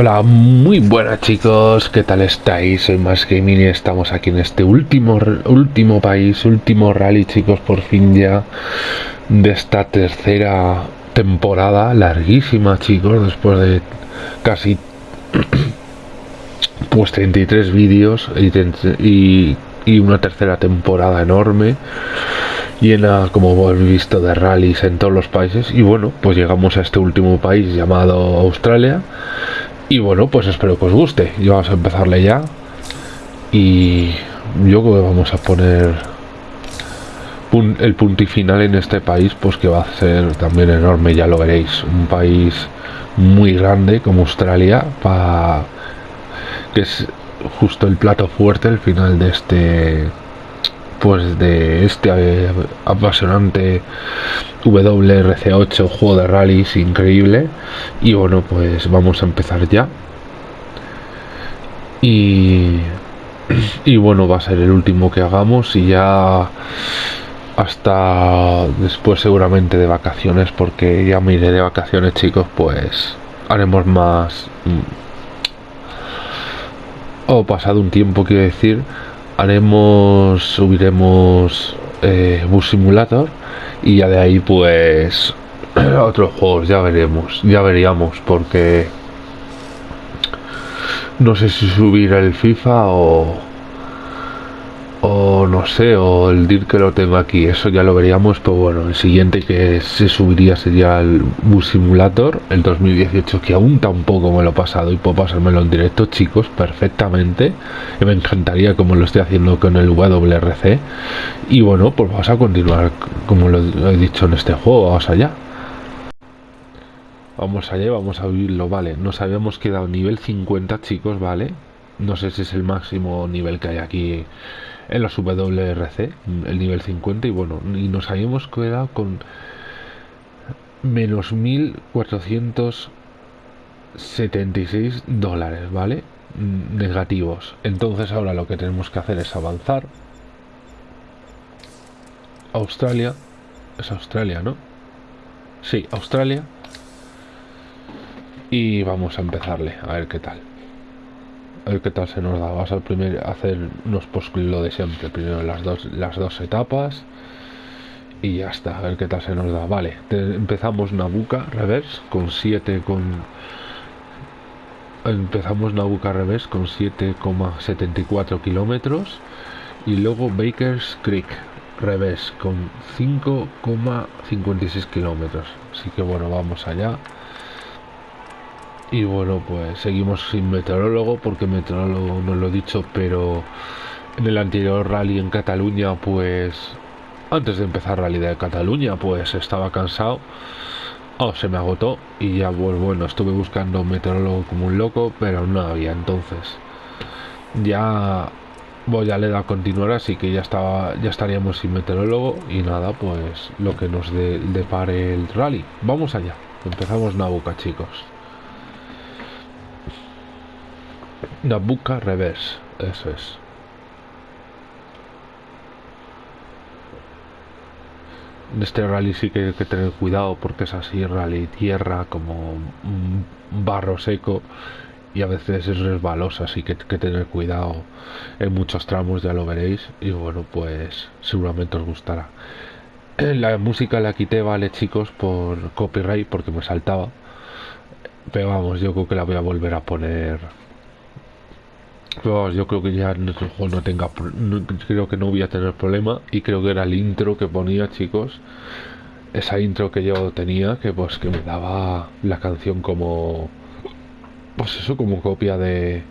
Hola, muy buenas chicos, ¿qué tal estáis? Soy Más Gaming y estamos aquí en este último, último país, último rally chicos, por fin ya de esta tercera temporada, larguísima chicos, después de casi pues 33 vídeos y, y una tercera temporada enorme llena como hemos visto de rallies en todos los países y bueno pues llegamos a este último país llamado Australia y bueno, pues espero que os guste. Y vamos a empezarle ya. Y yo creo que vamos a poner el punto y final en este país, pues que va a ser también enorme, ya lo veréis. Un país muy grande como Australia, que es justo el plato fuerte, el final de este pues de este apasionante WRC8 juego de rallies increíble. Y bueno pues vamos a empezar ya. Y y bueno va a ser el último que hagamos y ya hasta después seguramente de vacaciones porque ya me iré de vacaciones chicos pues haremos más mm, o pasado un tiempo quiero decir haremos, subiremos eh, Bus Simulator y ya de ahí pues otros juegos, ya veremos, ya veríamos porque no sé si subir el FIFA o o no sé, o el DIR que lo tengo aquí, eso ya lo veríamos, pero bueno, el siguiente que se subiría sería el Bus Simulator, el 2018, que aún tampoco me lo he pasado y puedo pasármelo en directo, chicos, perfectamente, y me encantaría como lo estoy haciendo con el WRC, y bueno, pues vamos a continuar como lo he dicho en este juego, vamos allá. Vamos allá, vamos a vivirlo, vale, nos habíamos quedado nivel 50, chicos, vale, no sé si es el máximo nivel que hay aquí en los WRC, el nivel 50, y bueno, y nos habíamos quedado con menos 1476 dólares, ¿vale? Negativos. Entonces ahora lo que tenemos que hacer es avanzar. Australia. Es Australia, ¿no? Sí, Australia. Y vamos a empezarle, a ver qué tal a ver qué tal se nos da. Vamos a primero hacer unos post lo de siempre. Primero las dos, las dos etapas. Y ya está, a ver qué tal se nos da. Vale, empezamos Nabuca reverse con 7 con. Empezamos Nabuca reverse con 7,74 kilómetros. Y luego Baker's Creek reverse con 5,56 kilómetros. Así que bueno, vamos allá. Y bueno, pues seguimos sin meteorólogo, porque meteorólogo no lo he dicho, pero en el anterior rally en Cataluña, pues antes de empezar rally de Cataluña, pues estaba cansado. Oh, se me agotó y ya pues bueno, estuve buscando meteorólogo como un loco, pero no había entonces. Ya voy a leer a continuar, así que ya estaba, ya estaríamos sin meteorólogo y nada, pues lo que nos depare el rally. Vamos allá. Empezamos Nabuca, chicos. Nabucco Reverse, eso es. En este rally sí que hay que tener cuidado porque es así, rally tierra, como un barro seco y a veces es resbalosa, así que hay que tener cuidado en muchos tramos, ya lo veréis. Y bueno, pues seguramente os gustará. La música la quité, vale chicos, por copyright porque me saltaba. Pero vamos, yo creo que la voy a volver a poner yo creo que ya este juego no tenga creo que no voy a tener problema y creo que era el intro que ponía chicos. Esa intro que yo tenía que pues que me daba la canción como pues eso como copia de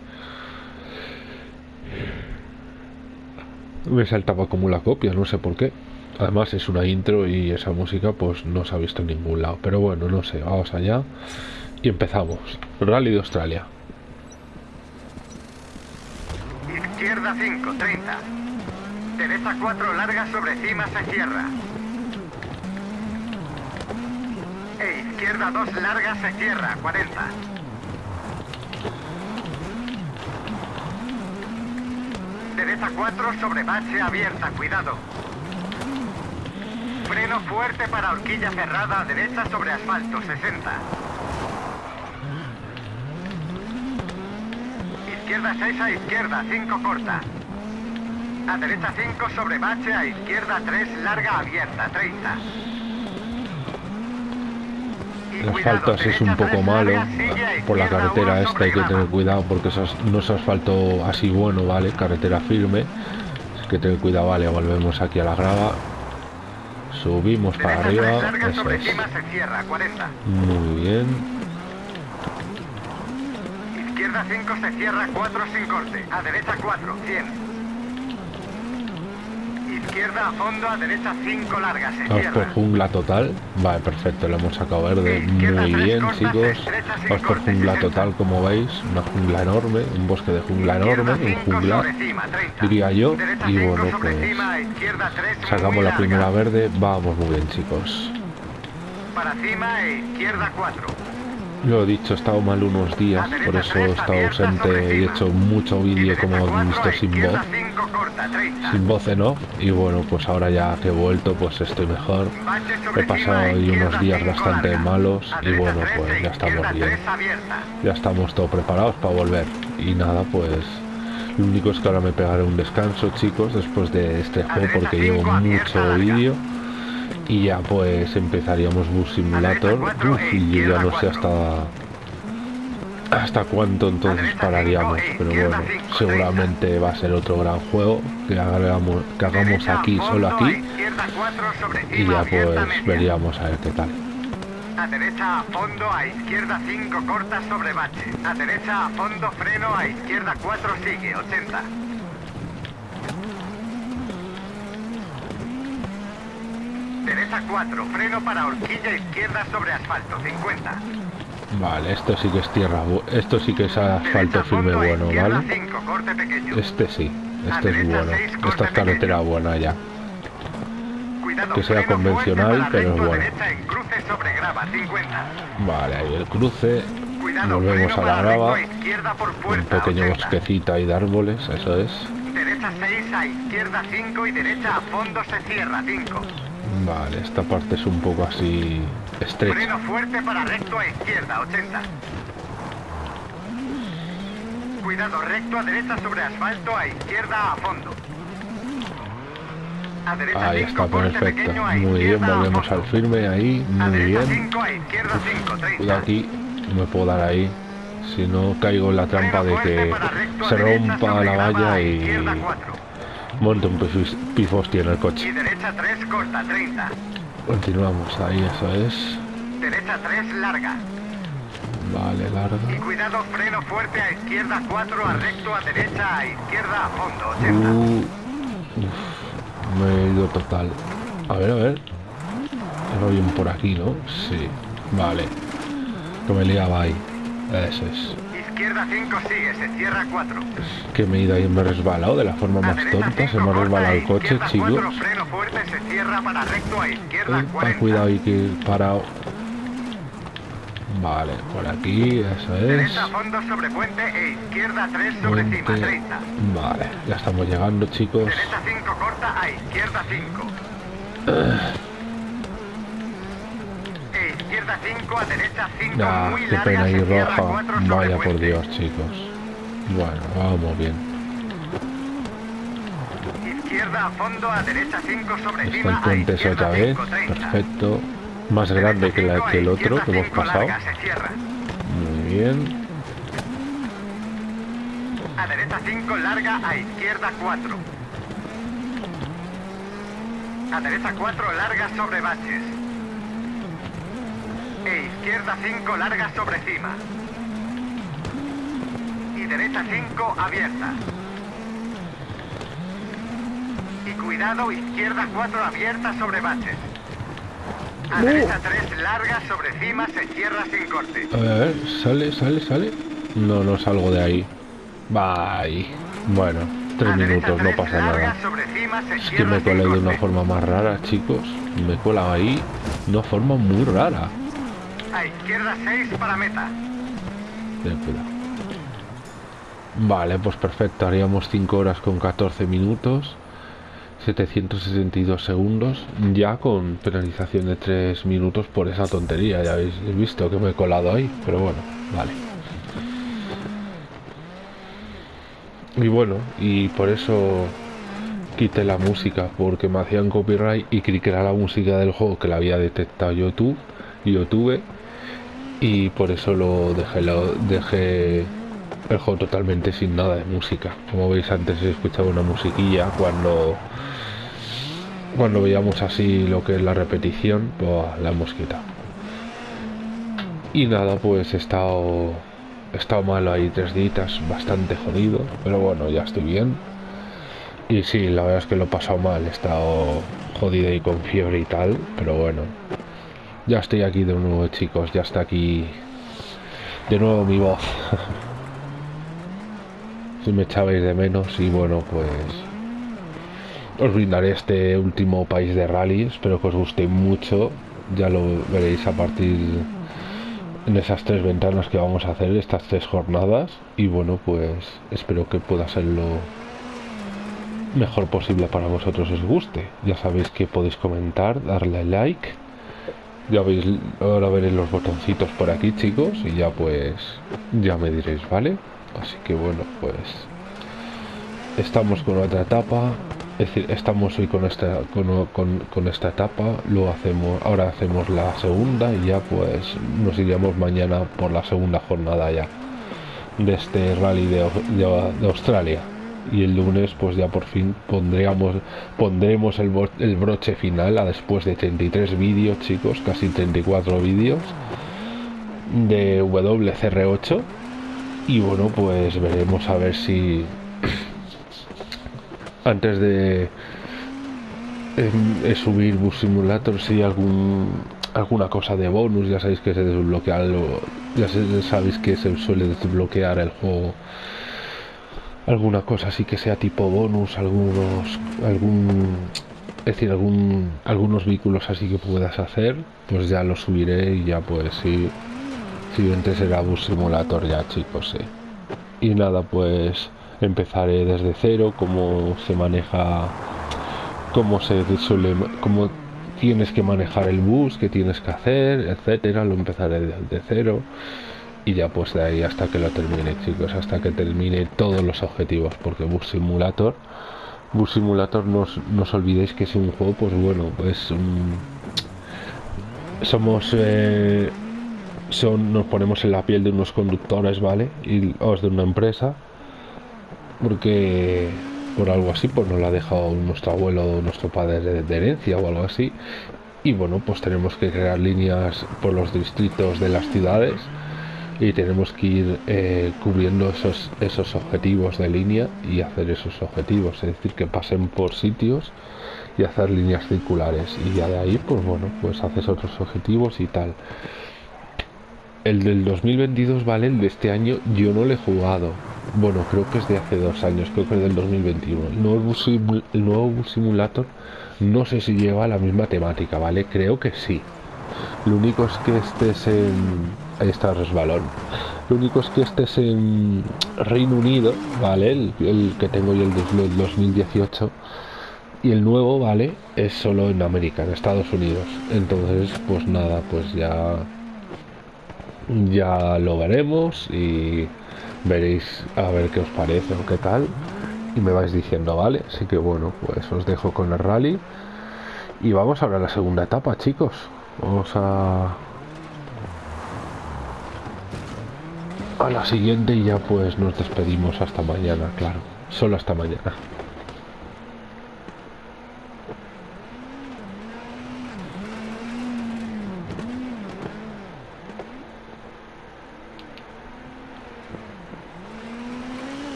me saltaba como la copia no sé por qué. Además es una intro y esa música pues no se ha visto en ningún lado. Pero bueno no sé vamos allá y empezamos. Rally de Australia Izquierda 5, 30. Derecha 4, larga sobre cima se cierra. E izquierda 2, larga se cierra, 40. Derecha 4, sobre base abierta, cuidado. Freno fuerte para horquilla cerrada, derecha sobre asfalto, 60. Izquierda 6 a izquierda, 5 corta. A derecha 5 sobre bache, a izquierda 3 larga abierta, 30. Y cuidado, así es un poco malo larga, sigue a por la carretera esta hay que tener cuidado porque no es asfalto así bueno vale carretera firme. Hay que tener cuidado vale volvemos aquí a la grava. Subimos para Derecha 3 arriba eso sobre es. cima, se cierra, 40. muy bien Izquierda 5 se cierra 4 sin corte. A derecha 4, 100. Izquierda a fondo, a derecha 5 larga, se cierra. jungla total vale perfecto lo hemos sacado verde muy tres bien cortas, chicos corte, jungla 60. total como veis una jungla enorme un bosque de jungla enorme un Izquierda 5 junglar sobre cima, 30. diría yo, Derecha y 5 bueno, pues, cima, 3 sacamos la primera verde vamos muy bien chicos Para cima e izquierda 4. Lo he dicho, he estado mal unos días, por eso he estado ausente y he hecho mucho vídeo como habéis visto sin voz, Izquierda 5 corta, 30. sin voz en off, y bueno, pues ahora ya que he vuelto pues estoy mejor. He pasado izquierda unos días bastante malos y bueno, pues e ya estamos bien. Ya estamos todos preparados para volver. Y nada, pues lo único es que ahora me pegaré un descanso, chicos, después de este juego porque llevo mucho vídeo. Y ya pues empezaríamos Bus Simulator. Uf, y yo ya no sé hasta hasta cuánto entonces pararíamos. Pero bueno, seguramente va a ser otro gran juego que hagamos, que aquí, solo aquí. Y ya pues veríamos a ver qué tal. A derecha a fondo, a izquierda 5 corta sobre bache. A derecha a fondo, freno, a izquierda 4 sigue, 80. Derecha 4, freno para horquilla izquierda sobre asfalto, 50. Vale, esto sí que es tierra, esto sí que es asfalto firme bueno, ¿vale? 5, corte pequeño. Este sí, este es bueno. Esta es carretera pequeño. buena ya. Cuidado, que sea convencional, pero a bueno. derecha en cruce sobre grava, 50. Vale, ahí el cruce. Cuidado, Volvemos a la grava. Un pequeño 80. bosquecito ahí de árboles, eso es. Derecha 6 a izquierda 5 y derecha a fondo se cierra 5. Vale, esta parte es un poco así estrecha. Freno fuerte para recto a izquierda 80. Cuidado recto a derecha sobre asfalto a izquierda a fondo. A derecha Ahí 5 está, perfecto. Muy bien, volvemos al firme ahí, muy bien. 5 a izquierda 5, 30. Cuidado aquí, no me puedo dar ahí. Si no caigo en la trampa de que se rompa la valla y izquierda 4. monte un pifos- pifostia en el Y coche. derecha 3 corta 30. Continuamos ahí, eso es. Derecha 3 larga. Vale, Y larga. cuidado, freno fuerte a izquierda 4, a recto a derecha, a izquierda a fondo 80. Uh, uf, me he ido total. A ver, a ver. Era bien por aquí, ¿no? Sí. Vale. Que me liaba ahí. Eso es. Izquierda 5 sigue, se cierra 4. Que me he ido ahí y me he resbalado de la forma más tonta. Se 5 me ha resbalado el coche, chicos. 4, freno fuerte, se cierra para recto a izquierda Epa, 40. cuidado ahí que he parado. Vale, por aquí, eso es. Fondo sobre puente e izquierda 3 sobre cima Puente. 30. Vale, ya estamos llegando, chicos. Derecha 5 corta, a izquierda 5. Izquierda 5, a derecha 5 Ah, muy qué larga, pena se ir cierra roja. 4 sobre Vaya por puente. Dios, chicos. Bueno, vamos bien. Izquierda a fondo, a derecha 5 sobre Está cima, el puente izquierda otra vez. 5, 30. Perfecto. Más grande que, la, que el otro que hemos pasado. Muy bien. A derecha 5 larga, a izquierda 4. A derecha 4 larga sobre baches. E izquierda 5 larga sobre cima. Y derecha 5 abierta. Y cuidado, izquierda 4 abierta sobre baches. A derecha 3 larga sobre cima se cierra sin corte. A ver, a ver, sale, sale, sale. No, no salgo de ahí. Bye. Bueno, tres A derecha minutos, no pasa nada. sobre cima se Es que cierra me sin colé de una forma más rara, chicos. Me he colado ahí de una forma muy rara. A izquierda 6 para meta. Cuidado. Vale, pues perfecto. Haríamos 5 horas con 14 minutos. 762 segundos. Ya con penalización de 3 minutos por esa tontería. Ya habéis visto que me he colado ahí. Pero bueno, vale. y bueno, y por eso quité la música, porque me hacían copyright y creí era la música del juego que la había detectado YouTube, YouTube, y por eso lo dejé, lo dejé el juego totalmente sin nada de música. Como veis antes he escuchado una musiquilla cuando cuando veíamos así lo que es la repetición, pues la hemos quitado. Y nada, pues he estado he estado malo ahí tres días, bastante jodido, pero bueno, ya estoy bien. Y sí, la verdad es que lo he pasado mal, he estado jodido y con fiebre y tal, pero bueno. Ya estoy aquí de nuevo, chicos, ya está aquí de nuevo mi voz. si me echabais de menos y bueno, pues os brindaré este último país de rally, espero que os guste mucho, ya lo veréis a partir en esas tres ventanas que vamos a hacer, estas tres jornadas. Y bueno, pues espero que pueda ser lo mejor posible para vosotros os guste. Ya sabéis que podéis comentar, darle like. Ya veis, ahora veréis los botoncitos por aquí, chicos, y ya pues ya me diréis, ¿vale? Así que bueno, pues estamos con otra etapa es decir, estamos hoy con esta, con, esta etapa, lo hacemos, ahora hacemos la segunda y ya pues nos iríamos mañana por la segunda jornada ya de este rally de, Australia. Y el lunes pues ya por fin pondríamos, pondremos el, el broche final a después de 33 vídeos chicos, casi 34 vídeos de WCR8 y bueno pues veremos a ver si antes de subir Bus Simulator si algún alguna cosa de bonus ya sabéis que se desbloquea ya sabéis que se suele desbloquear el juego alguna cosa así que sea tipo bonus algunos algún es decir algún algunos vehículos así que puedas hacer pues ya lo subiré y ya pues sí siguiente será Bus Simulator ya chicos y nada pues empezaré desde cero, cómo se maneja, cómo se suele, cómo tienes que manejar el bus, qué tienes que hacer, etcétera, lo empezaré desde cero y ya pues de ahí hasta que lo termine chicos, hasta que termine todos los objetivos, porque Bus Simulator, Bus Simulator no os, olvidéis que es un juego, pues bueno, pues somos eh, son, nos ponemos en la piel de unos conductores, ¿vale? Y os de una empresa porque por algo así pues nos la ha dejado nuestro abuelo o nuestro padre de, herencia o algo así y bueno pues tenemos que crear líneas por los distritos de las ciudades y tenemos que ir eh, cubriendo esos, esos objetivos de línea y hacer esos objetivos, es decir, que pasen por sitios y hacer líneas circulares y ya de ahí pues bueno, pues haces otros objetivos y tal. El del 2022, ¿vale? El de este año yo no le he jugado, bueno, creo que es de hace dos años, creo que es del 2021. El nuevo, el nuevo Simulator no sé si lleva la misma temática, ¿vale? Creo que sí. Lo único es que este es en... Ahí está el resbalón. Lo único es que este es en Reino Unido, ¿vale? El, que tengo yo el del 2018. Y el nuevo, ¿vale? Es solo en América, en Estados Unidos. Entonces, pues nada, pues ya... Ya lo veremos y veréis a ver qué os parece o qué tal y me vais diciendo vale así que bueno pues os dejo con el rally y vamos ahora a la segunda etapa chicos vamos a a la siguiente y ya pues nos despedimos hasta mañana claro. Solo hasta mañana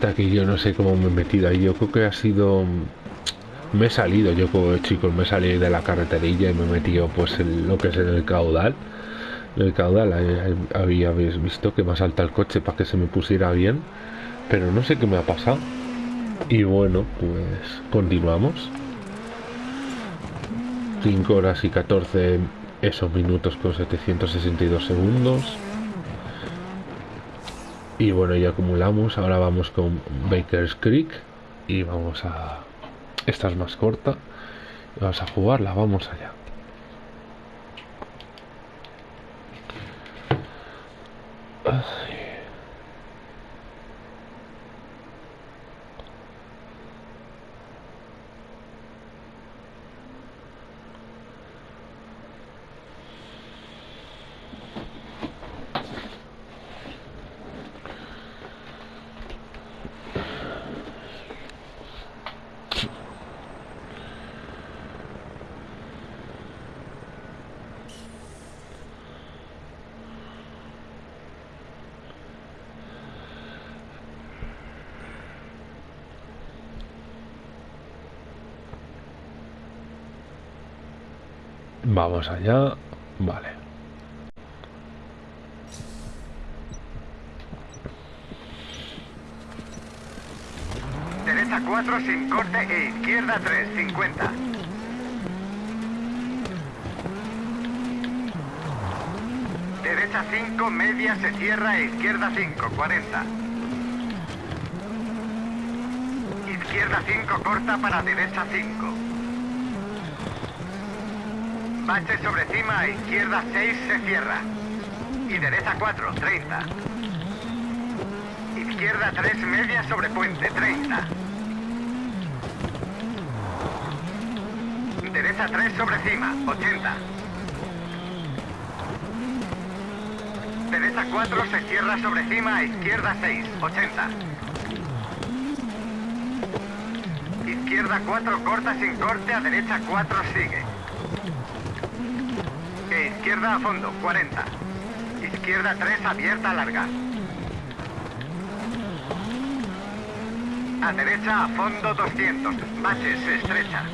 está aquí, yo no sé cómo me he metido ahí. Yo creo que ha sido... Me he salido, yo como chicos, me he salido de la carreterilla y me he metido pues lo que es en el caudal. el caudal. Habíais visto que me salta el coche para que se me pusiera bien. Pero no sé qué me ha pasado. Y bueno, pues continuamos. 5 horas y 14 esos minutos con 762 segundos. Y bueno, ya acumulamos. Ahora vamos con Baker's Creek. Y vamos a... Esta es más corta. Vamos a jugarla, vamos allá. Ay. Vamos allá. Vale. Derecha 4 sin corte e izquierda 3, 50. Derecha 5, media se cierra e izquierda 5, 40. Izquierda 5 corta para derecha 5. Bache sobre cima izquierda 6 se cierra. Y derecha 4, 30. Izquierda 3, media sobre puente, 30. Derecha 3 sobre cima, 80. Derecha 4 se cierra sobre cima izquierda 6, 80. Izquierda 4 corta sin corte, a derecha 4 sigue. Izquierda a fondo, 40. Izquierda 3 abierta larga. A derecha a fondo 200. Baches estrecha.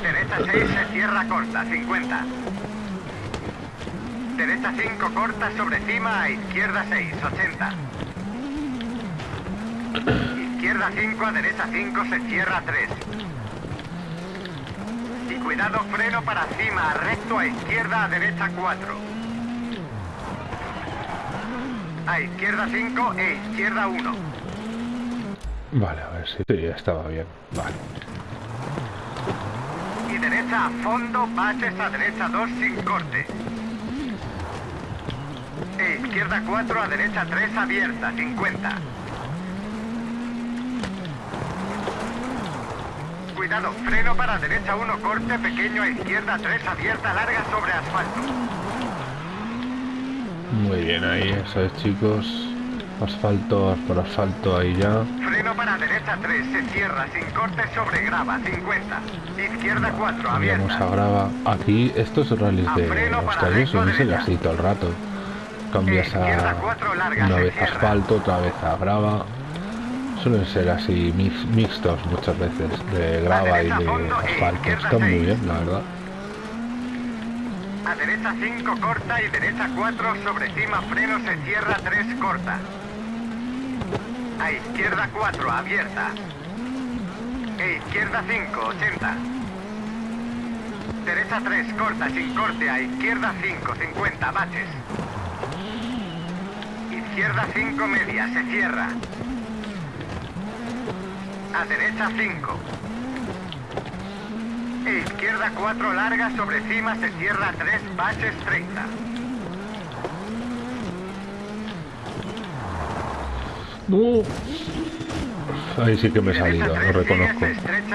Derecha 6 se cierra corta, 50. Derecha 5 corta sobre cima a izquierda 6, 80. Izquierda 5 a derecha 5 se cierra 3. Cuidado freno para cima, recto a izquierda a derecha 4. A izquierda 5 e izquierda 1. Vale, a ver si sí, estaba bien. Vale. Y derecha a fondo, baches a derecha 2 sin corte. E izquierda 4 a derecha 3 abierta, 50. Cuidado, freno para derecha 1 corte pequeño a izquierda 3 abierta larga sobre asfalto. Muy bien ahí, eso es chicos. Asfalto, por asfalto ahí ya. Freno para derecha 3 se cierra sin corte sobre grava, 50. Izquierda 4 Vamos abierta. a grava. Aquí estos rallies de suelen ser derecha. así todo el rato. Cambias a larga, una vez asfalto, otra vez a grava. Suelen ser así mix- mixtos muchas veces, de grava y de asfalto. Están muy bien, la verdad. A derecha 5 corta y derecha 4 sobre cima freno se cierra 3 corta. A izquierda 4 abierta. E izquierda 5, 80. Derecha 3 corta sin corte a izquierda 5, 50 baches. Izquierda 5 media se cierra. A derecha 5. E izquierda 4 larga sobre cima se cierra 3 baches 30. No. Ahí sí que me he salido, lo reconozco.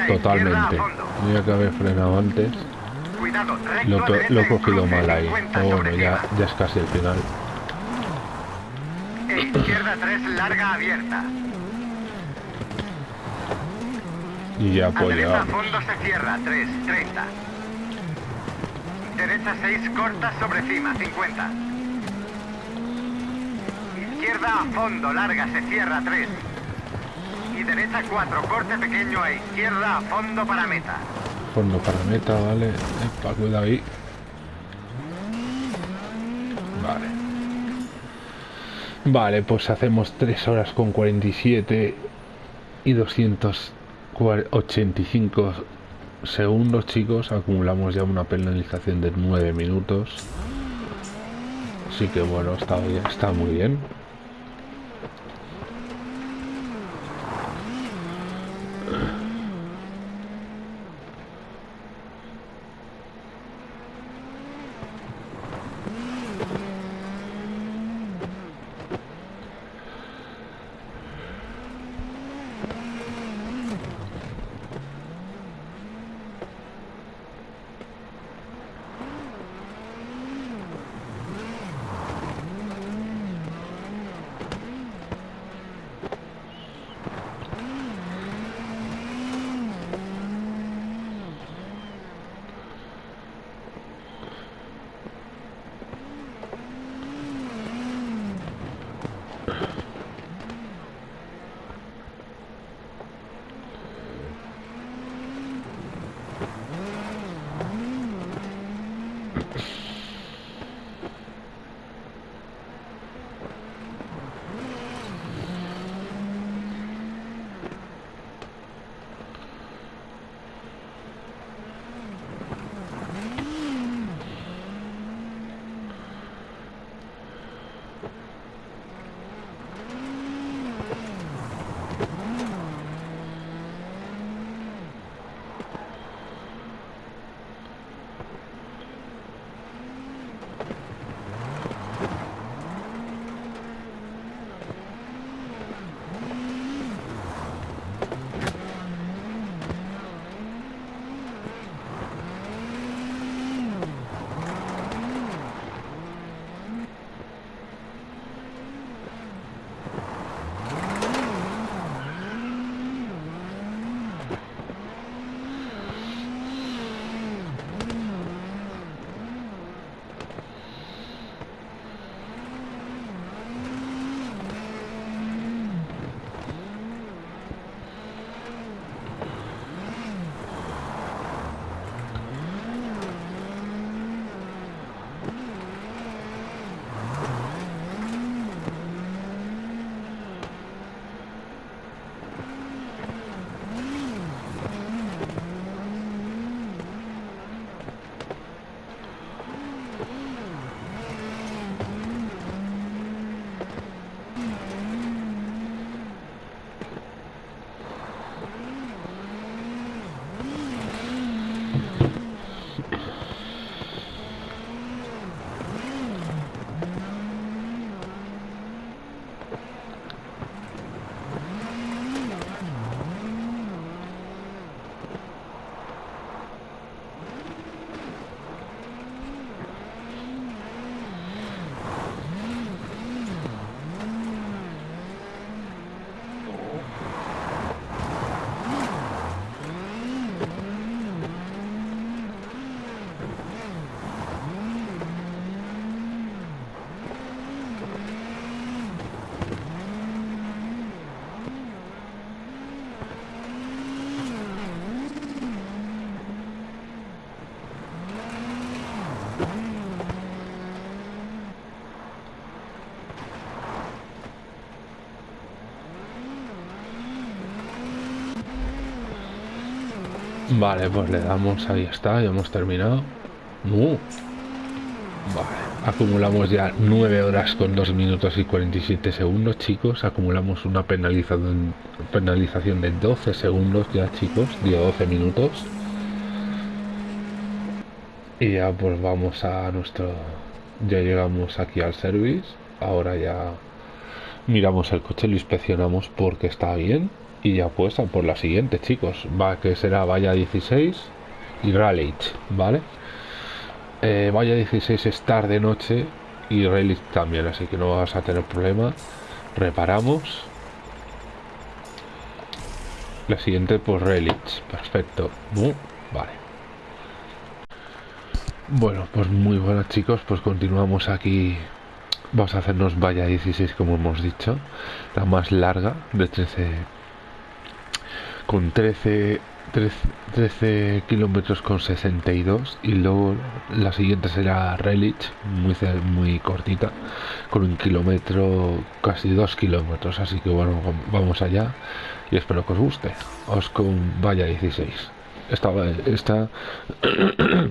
Totalmente. Mira que haber frenado antes. Cuidado, Lo, lo he cogido mal ahí. 50 Pero bueno, ya, ya es casi el final. E izquierda 3 larga abierta. Y ya a llegamos. fondo se cierra 3, 30. Derecha 6 corta sobre cima 50. Izquierda a fondo larga se cierra 3. Y derecha 4 corte pequeño a izquierda a fondo para meta. Fondo para meta, vale. Epa, cuidado ahí. Vale. Vale, pues hacemos 3 horas con 47 y 285 segundos, chicos. Acumulamos ya una penalización de 9 minutos. Así que bueno, está, está muy bien. Vale, pues le damos, ahí está, ya hemos terminado. Vale, acumulamos ya 9 horas con 2 minutos y 47 segundos, chicos. Acumulamos una penalización, penalización de 12 segundos ya, chicos, de 12 minutos. Y ya pues vamos a nuestro... Ya llegamos aquí al service. Ahora ya miramos el coche, lo inspeccionamos porque está bien y ya pues por la siguiente chicos. Va que será valla 16 y Raleigh vale eh, valla 16 estar de noche y Raleigh también así que no vas a tener problema. Reparamos. La siguiente pues Raleigh perfecto. Vale. Bueno pues muy buenas chicos. Pues continuamos aquí. Vamos a hacernos valla 16 como hemos dicho. La más larga de 13 con 13 13, kilómetros con 62 y luego la siguiente será Relich, muy, muy cortita, con un kilómetro, casi dos kilómetros, así que bueno, vamos allá y espero que os guste. Os con vaya 16. Esta, esta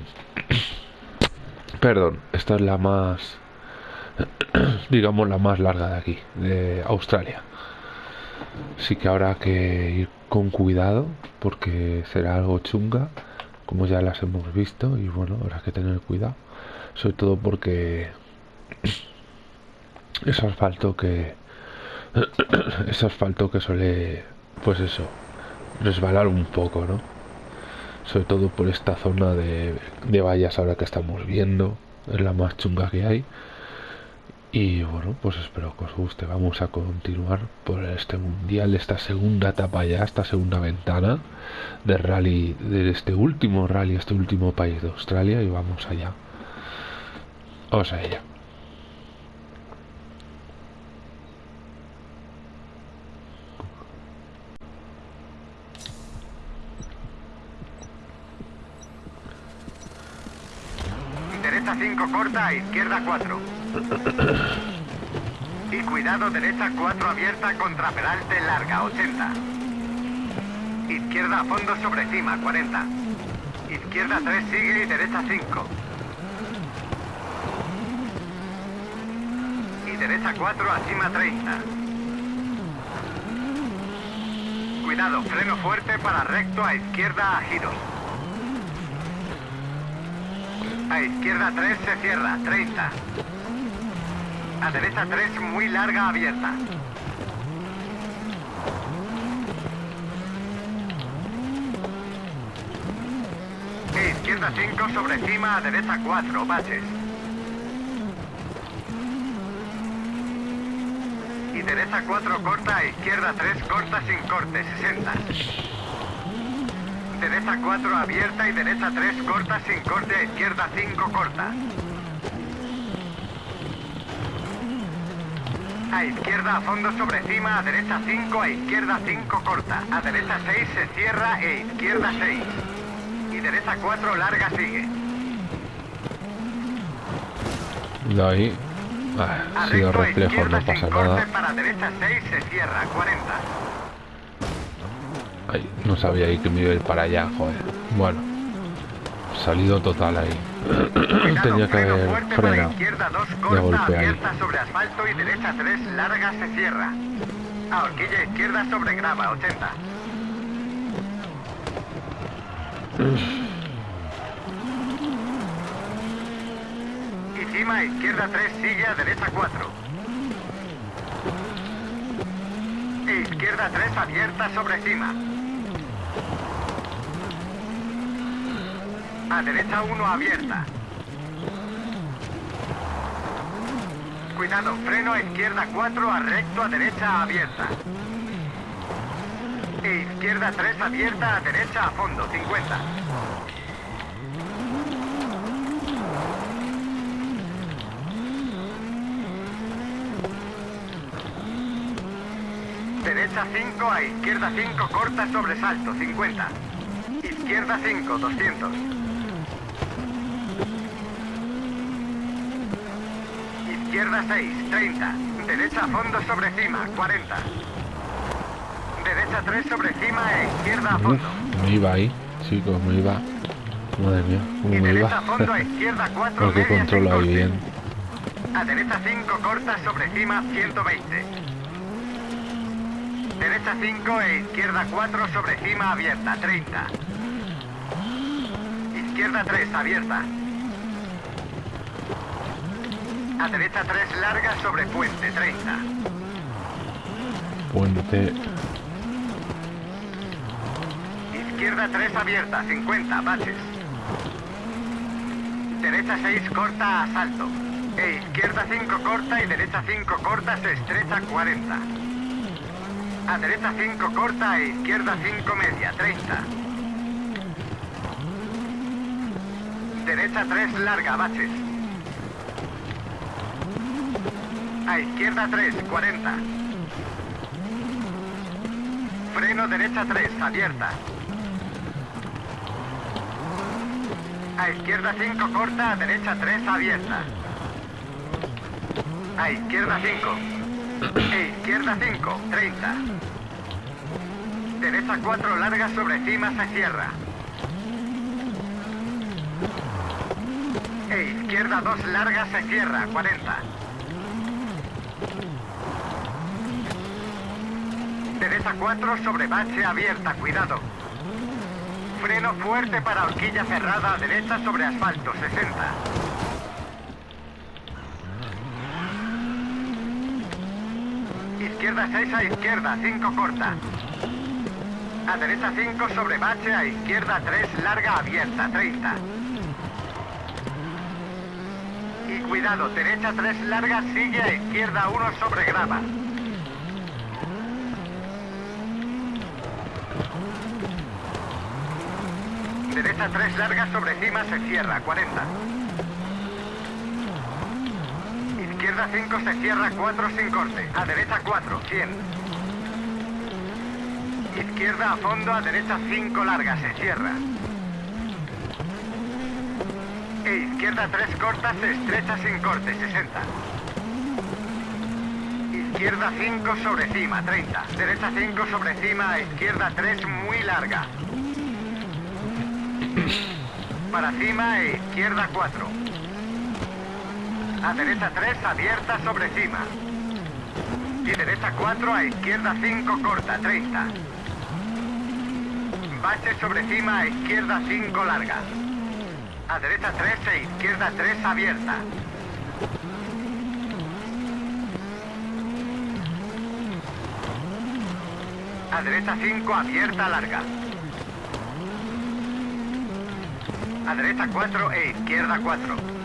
perdón, esta es la más, digamos la más larga de aquí, de Australia. Así que habrá que ir con cuidado porque será algo chunga, como ya las hemos visto, y bueno, habrá que tener cuidado. Sobre todo porque es asfalto que es asfalto que suele, pues eso, resbalar un poco, ¿no? Sobre todo por esta zona de, de vallas ahora que estamos viendo, es la más chunga que hay. Y bueno, pues espero que os guste. Vamos a continuar por este mundial, esta segunda etapa ya, esta segunda ventana de rally, de este último rally, este último país de Australia. Y vamos allá. Vamos a. Derecha 5 corta, izquierda 4. Y cuidado, derecha 4 abierta contra peralte larga, 80. Izquierda a fondo sobre cima, 40. Izquierda 3 sigue y derecha 5. Y derecha 4 a cima 30. Cuidado, freno fuerte para recto a izquierda a giros. A izquierda 3 se cierra, 30. A derecha 3, muy larga, abierta. izquierda 5 sobre cima, a derecha 4, baches. Y derecha 4 corta, a izquierda 3 corta sin corte, 60. Derecha 4 abierta y derecha 3 corta sin corte, a izquierda 5 corta. A izquierda a fondo sobre cima, a derecha 5, a izquierda 5 corta. A derecha 6 se cierra e izquierda 6. Y derecha 4 larga sigue. De ahí. Ah, ha sido reflejo, no pasa nada. Para derecha 6 se cierra, 40. No sabía ahí que me iba a ir para allá, joder. Bueno, salido total ahí. Tenía que haber frenado de golpe ahí. sobre asfalto y derecha 3 larga se cierra. A horquilla izquierda sobre grava 80. Y cima izquierda 3 sigue a derecha 4. E izquierda 3 abierta sobre cima. A derecha 1 abierta. Cuidado, freno a izquierda 4 a recto a derecha abierta. E izquierda 3 abierta a derecha a fondo, 50. Derecha 5 a izquierda 5 corta sobresalto, 50. Izquierda 5, 200. Izquierda 6, 30. Derecha a fondo sobre cima, 40. Derecha 3 sobre cima e izquierda a fondo. me iba ahí, chicos, me iba. Madre mía, cómo y me derecha iba. a fondo a izquierda 4 Porque controlo ahí bien. A derecha 5 corta sobre cima, 120. Derecha 5 e izquierda 4 sobre cima abierta, 30. Izquierda 3 abierta. A derecha 3 larga sobre puente 30. Puente. Izquierda 3 abierta 50 baches. Derecha 6 corta a salto. E izquierda 5 corta y derecha 5 corta se estrecha 40. A derecha 5 corta e izquierda 5 media 30. Derecha 3 larga baches. A izquierda 3, 40. Freno derecha 3, abierta. A izquierda 5 corta, a derecha 3 abierta. A izquierda 5. E izquierda 5, 30. Derecha 4 larga sobre cima se cierra. E izquierda 2 larga se cierra, 40. Derecha 4 sobre bache abierta, cuidado. Freno fuerte para horquilla cerrada derecha sobre asfalto, 60. Izquierda 6 a izquierda, 5 corta. A derecha 5 sobre bache, a izquierda 3 larga abierta, 30. Y cuidado, derecha 3 larga sigue a izquierda 1 sobre grava. Derecha 3 larga sobre cima se cierra, 40. Izquierda 5 se cierra, 4 sin corte. A derecha 4, 100. Izquierda a fondo, a derecha 5 larga, se cierra. E izquierda 3 corta, se estrecha sin corte, 60. Izquierda 5 sobre cima, 30. Derecha 5 sobre cima, izquierda 3 muy larga. Para cima e izquierda 4. A derecha 3 abierta sobre cima. Y derecha 4 a izquierda 5 corta, 30. Bache sobre cima a izquierda 5 larga. A derecha 3 e izquierda 3 abierta. A derecha 5 abierta larga. A derecha 4 e izquierda 4.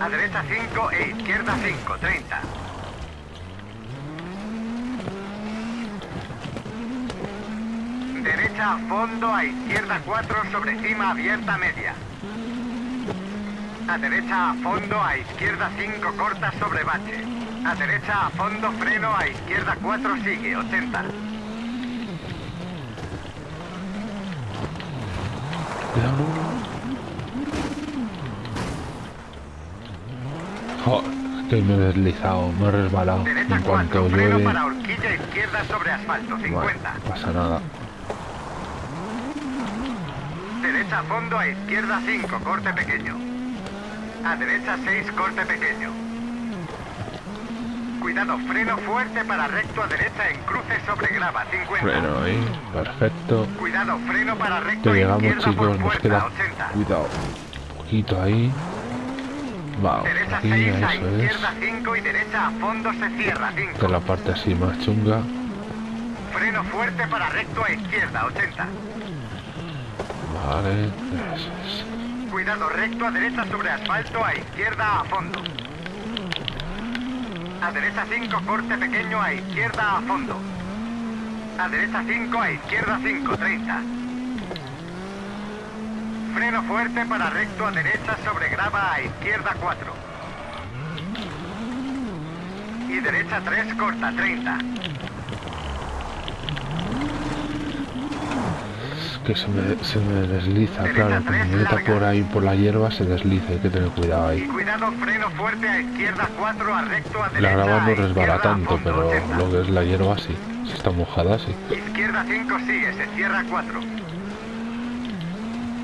A derecha 5 e izquierda 5, 30. Derecha a fondo, a izquierda 4 sobre cima abierta media. A derecha a fondo, a izquierda 5 corta sobre bache. A derecha a fondo freno, a izquierda 4 sigue, 80. Cuidado. Joder, que me he deslizado, me he resbalado. Derecha En cuanto 4, freno llueve, para horquilla izquierda sobre asfalto, 50. bueno, no pasa nada. Derecha a fondo, a izquierda 5, corte pequeño. A derecha 6, corte pequeño. Cuidado, freno fuerte para recto a derecha en cruce sobre grava, 50. Freno ahí, perfecto. Cuidado, freno para recto llegamos izquierda chicos, por nos queda 80. cuidado. Poquito ahí. Vamos, Derecha aquí, 6 a eso es. izquierda 5 y derecha a fondo se cierra, Esta 5. es la parte así más chunga. Freno fuerte para recto a izquierda, 80. Vale, eso es. Cuidado, recto a derecha sobre asfalto, a izquierda a fondo. A derecha 5, corte pequeño, a izquierda a fondo. A derecha 5, a izquierda 5, 30. Freno fuerte para recto a derecha sobre grava, a izquierda 4. Y derecha 3, corta, 30. Es que se me, se me desliza, Derecha claro. Tres, me por ahí por la hierba, se desliza. Hay que tener cuidado Y ahí. cuidado, freno fuerte a izquierda 4, a recto a La derecha. grava a no resbala tanto, pero 80. lo que es la hierba sí. Si está mojada, sí. Izquierda 5 sigue, se cierra 4.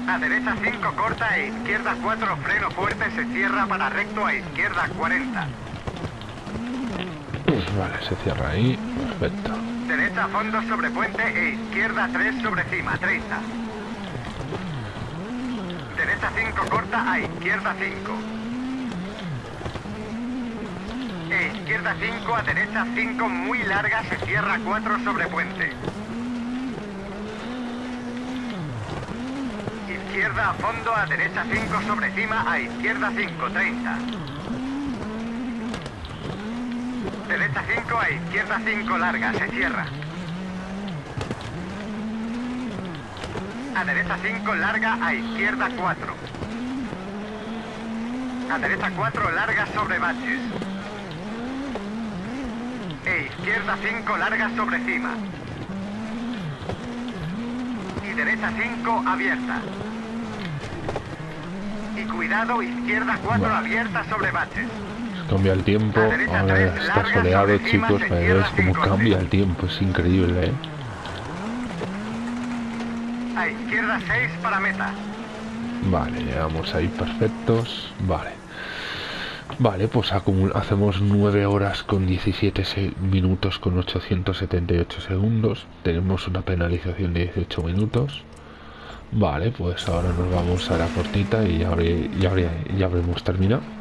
A derecha 5 corta e izquierda 4 freno fuerte se cierra para recto a izquierda 40. Vale, se cierra ahí. Perfecto. Derecha a fondo sobre puente e izquierda 3 sobre cima 30. Derecha 5 corta a izquierda 5. E izquierda 5 a derecha 5 muy larga se cierra 4 sobre puente. Izquierda a fondo a derecha 5 sobre cima a izquierda 5, 30. Derecha 5 a izquierda 5 larga, se cierra. A derecha 5 larga a izquierda 4. A derecha 4 larga sobre baches. E izquierda 5 larga sobre cima. Y derecha 5 abierta. Cuidado, izquierda 4 Vale. abierta sobre baches. Cambia el tiempo, ahora está soleado chicos, veis cómo cambia el tiempo, es increíble, eh. A izquierda 6 para meta. Vale, llegamos ahí perfectos, vale. Vale, pues hacemos 9 horas con 17 se- minutos con 878 segundos. Tenemos una penalización de 18 minutos. Vale, pues ahora nos vamos a la cortita y ya, ya habremos terminado.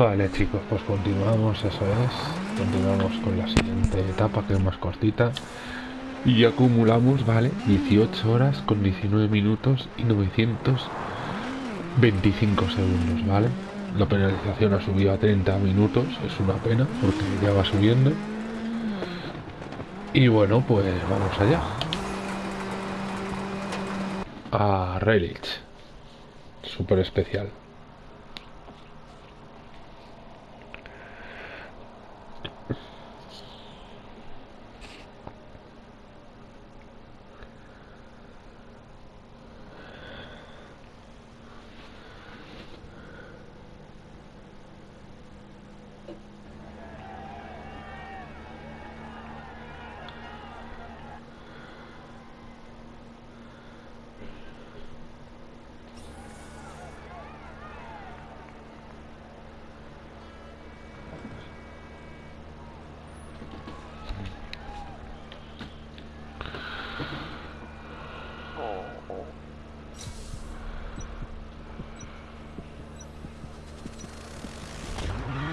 Vale chicos, pues continuamos, eso es. Continuamos con la siguiente etapa que es más cortita. Y acumulamos, vale, 18 horas con 19 minutos y 925 segundos, ¿vale? La penalización ha subido a 30 minutos, es una pena porque ya va subiendo. Y bueno, pues vamos allá. A Relic. Súper especial.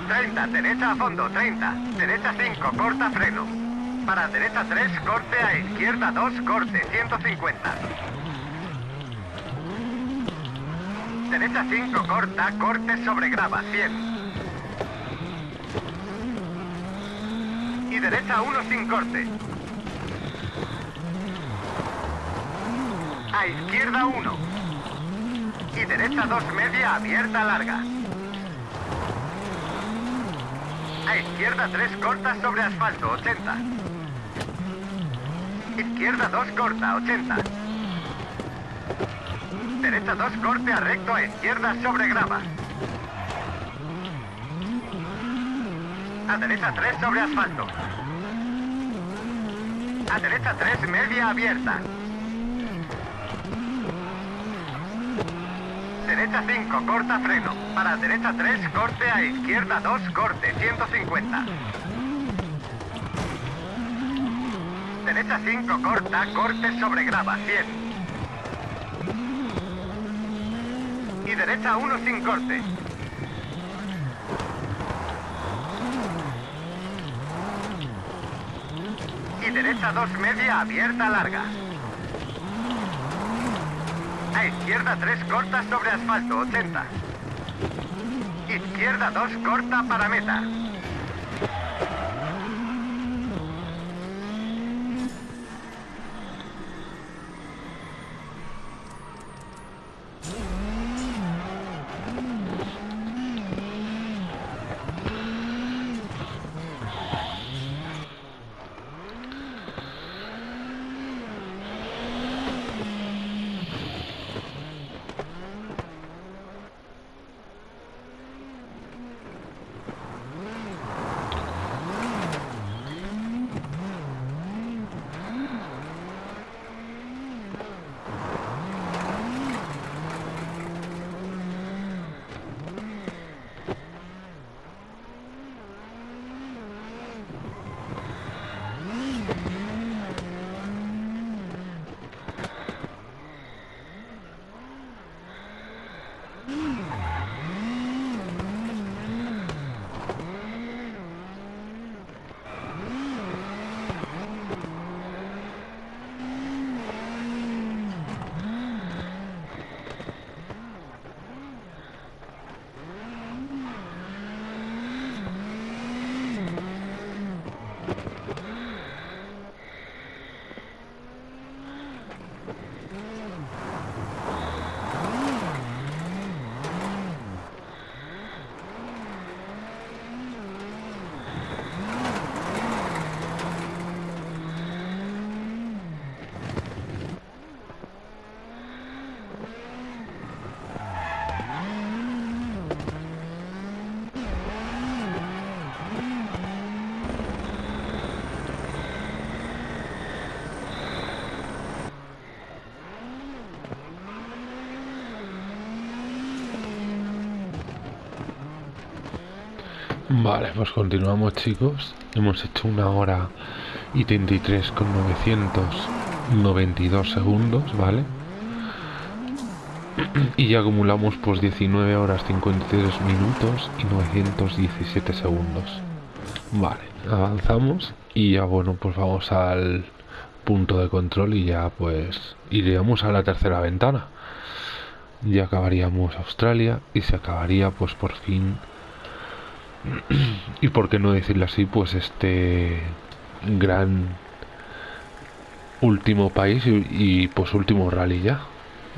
30, derecha a fondo, 30. Derecha 5, corta freno. Para derecha 3, corte a izquierda 2, corte, 150. Derecha 5, corta, corte sobre grava, 100. Y derecha 1 sin corte. A izquierda 1. Y derecha 2 media abierta larga. A izquierda 3 corta sobre asfalto, 80. Izquierda 2 corta, 80. Derecha 2 corte a recto a izquierda sobre grava. A derecha 3 sobre asfalto. A derecha 3 media abierta. Derecha 5, corta freno. Para derecha 3, corte a izquierda 2, corte, 150. Derecha 5, corta, corte sobre grava, 100. Y derecha 1 sin corte. Y derecha 2 media abierta larga. A izquierda 3 corta sobre asfalto, 80. Izquierda 2 corta para meta. Vale, pues continuamos chicos. Hemos hecho una hora y 33 con 992 segundos, ¿vale? y ya acumulamos pues 19 horas 53 minutos y 917 segundos. Vale, avanzamos y ya bueno, pues vamos al punto de control y ya pues iríamos a la tercera ventana. Ya acabaríamos Australia y se acabaría pues por fin y por qué no decirlo así, pues este gran último país y, pues último rally ya.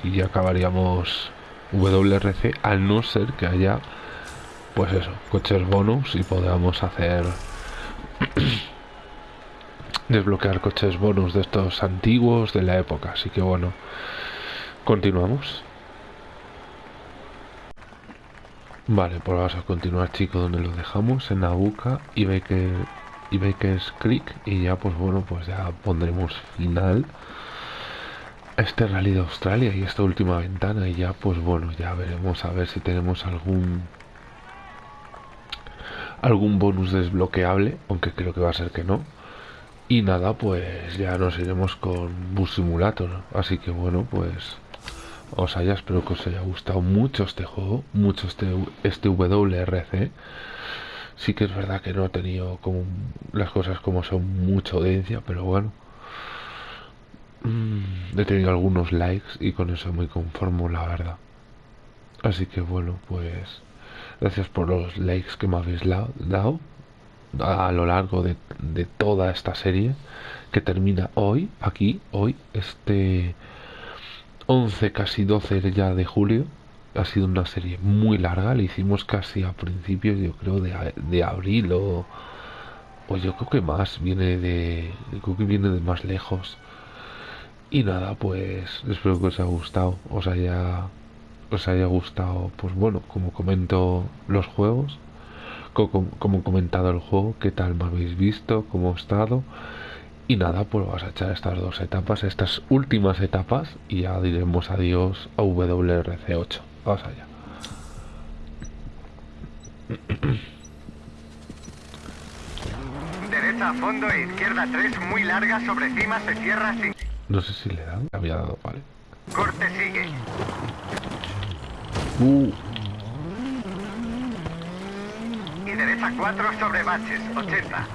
Y ya acabaríamos WRC al no ser que haya pues eso, coches bonus y podamos hacer desbloquear coches bonus de estos antiguos de la época. Así que bueno, continuamos. Vale, pues vamos a continuar chicos donde lo dejamos, en Nabucca y que y Baker's Creek y ya pues bueno pues ya pondremos final a este rally de Australia y esta última ventana y ya pues bueno ya veremos a ver si tenemos algún algún bonus desbloqueable aunque creo que va a ser que no. Y nada pues ya nos iremos con Bus Simulator. Así que bueno pues os haya espero que os haya gustado mucho este juego mucho este, este WRC sí que es verdad que no ha tenido como las cosas como son mucha audiencia, pero bueno. Mm, he tenido algunos likes y con eso me conformo, la verdad. Así que bueno, pues gracias por los likes que me habéis dado a lo largo de, de toda esta serie que termina hoy, aquí, hoy, este 11, casi 12 ya de julio ha sido una serie muy larga, la hicimos casi a principios, yo creo, de, de abril o, pues yo creo que más, viene de, creo que viene de más lejos. Y nada, pues espero que os haya gustado, os haya, os haya gustado, pues bueno, como comento los juegos, como, como comentado el juego, qué tal me habéis visto, cómo he estado. Y nada, pues vamos a echar estas dos etapas, estas últimas etapas, y ya diremos adiós a WRC8. Vamos allá. Derecha a fondo e izquierda 3 muy larga sobre cima se cierra sin... No sé si le dan, había dado, vale. Corte sigue. Uh. Y derecha 4 sobre baches, 80.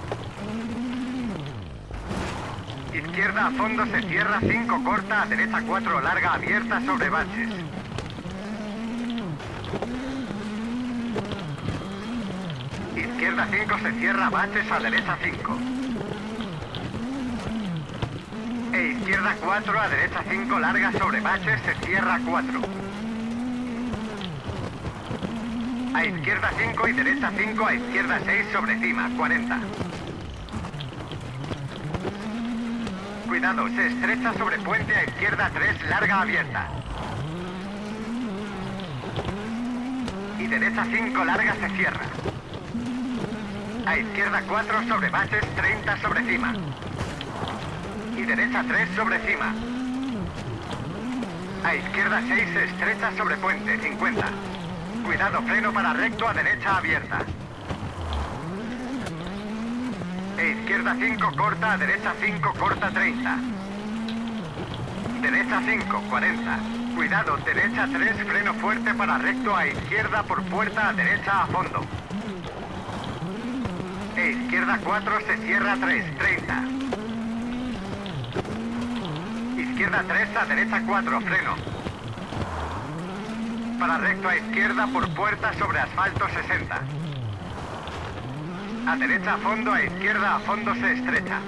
Izquierda a fondo se cierra 5 corta, a derecha 4 larga abierta sobre baches. Izquierda 5 se cierra baches a derecha 5. E izquierda 4 a derecha 5 larga sobre baches se cierra 4. A izquierda 5 y derecha 5 a izquierda 6 sobre cima 40. Cuidado, se estrecha sobre puente a izquierda 3 larga abierta. Y derecha 5 larga se cierra. A izquierda 4 sobre bases, 30 sobre cima. Y derecha 3 sobre cima. A izquierda 6 estrecha sobre puente, 50. Cuidado, freno para recto a derecha abierta. E izquierda 5 corta, a derecha 5 corta 30. Derecha 5, 40. Cuidado, derecha 3, freno fuerte para recto a izquierda por puerta a derecha a fondo. E izquierda 4 se cierra 3, 30. Izquierda 3 a derecha 4, freno. Para recto a izquierda por puerta sobre asfalto 60. A derecha fondo, a izquierda a fondo se estrecha.